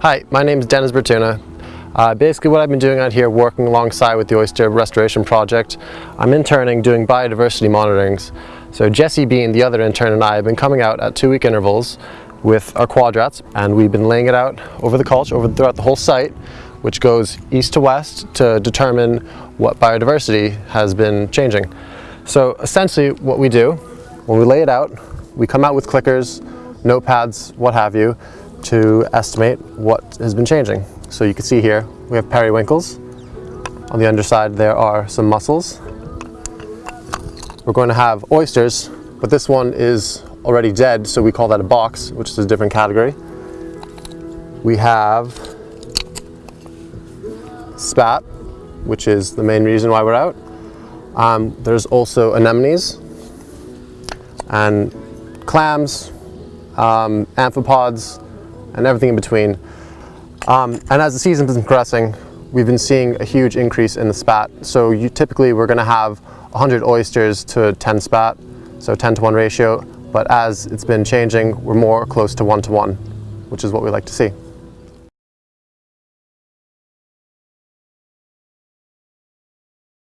Hi, my name is Dennis Bertuna. Uh, basically what I've been doing out here working alongside with the Oyster Restoration Project, I'm interning doing biodiversity monitorings. So Jesse Bean, the other intern, and I have been coming out at two week intervals with our quadrats and we've been laying it out over the culch, over throughout the whole site, which goes east to west to determine what biodiversity has been changing. So essentially what we do, when we lay it out, we come out with clickers, notepads, what have you, to estimate what has been changing. So you can see here, we have periwinkles. On the underside there are some mussels. We're going to have oysters, but this one is already dead, so we call that a box, which is a different category. We have spat, which is the main reason why we're out. Um, there's also anemones and clams, um, amphipods, and everything in between. Um, and as the season's been progressing, we've been seeing a huge increase in the spat. So you, typically we're going to have 100 oysters to 10 spat, so 10 to 1 ratio. But as it's been changing, we're more close to 1 to 1, which is what we like to see.